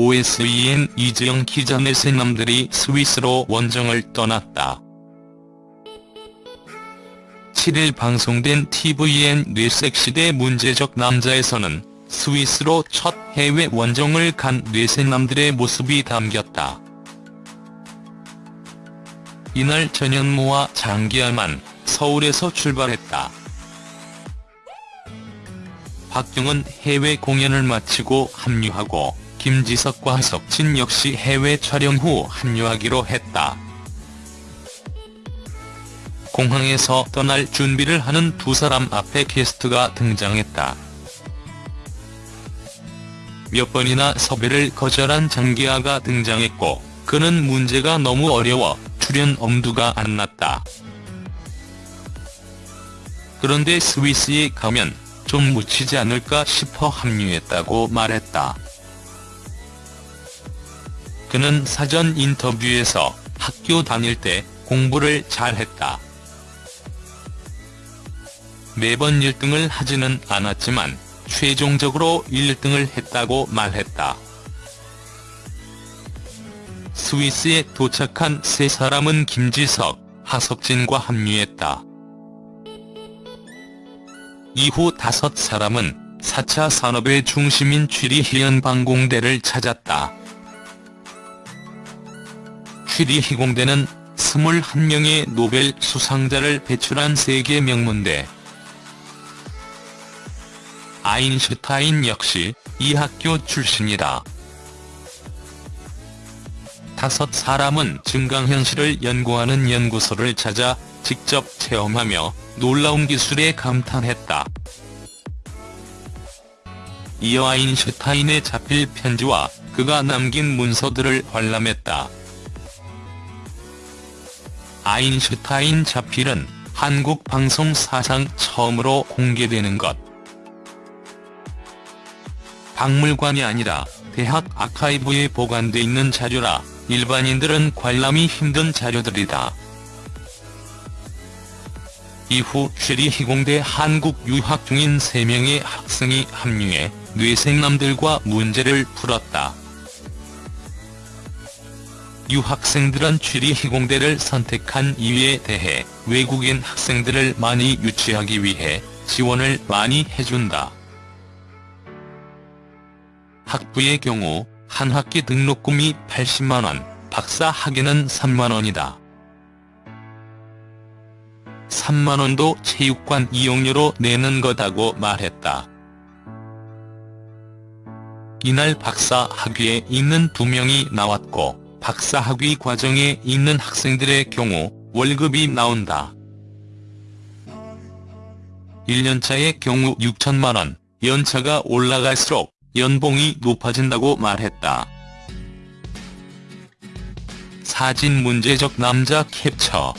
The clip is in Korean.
OSEN 이재영 기자 넷의 남들이 스위스로 원정을 떠났다. 7일 방송된 tvN 뇌섹시대 문제적 남자에서는 스위스로 첫 해외 원정을 간 뇌생남들의 모습이 담겼다. 이날 전현무와 장기하만 서울에서 출발했다. 박경은 해외 공연을 마치고 합류하고 김지석과 하석진 역시 해외 촬영 후 합류하기로 했다. 공항에서 떠날 준비를 하는 두 사람 앞에 게스트가 등장했다. 몇 번이나 섭외를 거절한 장기하가 등장했고 그는 문제가 너무 어려워 출연 엄두가 안 났다. 그런데 스위스에 가면 좀 묻히지 않을까 싶어 합류했다고 말했다. 그는 사전 인터뷰에서 학교 다닐 때 공부를 잘했다. 매번 1등을 하지는 않았지만 최종적으로 1등을 했다고 말했다. 스위스에 도착한 세 사람은 김지석, 하석진과 합류했다. 이후 다섯 사람은 4차 산업의 중심인 취리히 연방공대를 찾았다. 취리히 공대는 21명의 노벨 수상자를 배출한 세계 명문대. 아인슈타인 역시 이 학교 출신이다. 다섯 사람은 증강현실을 연구하는 연구소를 찾아 직접 체험하며 놀라운 기술에 감탄했다. 이어 아인슈타인의 자필 편지와 그가 남긴 문서들을 관람했다. 아인슈타인 자필은 한국 방송 사상 처음으로 공개되는 것. 박물관이 아니라 대학 아카이브에 보관돼 있는 자료라 일반인들은 관람이 힘든 자료들이다. 이후 취리희공대 한국 유학 중인 3명의 학생이 합류해 뇌생남들과 문제를 풀었다. 유학생들은 취리 희공대를 선택한 이유에 대해 외국인 학생들을 많이 유치하기 위해 지원을 많이 해준다. 학부의 경우 한 학기 등록금이 80만원, 박사 학위는 3만원이다. 3만원도 체육관 이용료로 내는 거다고 말했다. 이날 박사 학위에 있는 두 명이 나왔고 박사 학위 과정에 있는 학생들의 경우 월급이 나온다. 1년차의 경우 6천만원, 연차가 올라갈수록 연봉이 높아진다고 말했다. 사진 문제적 남자 캡처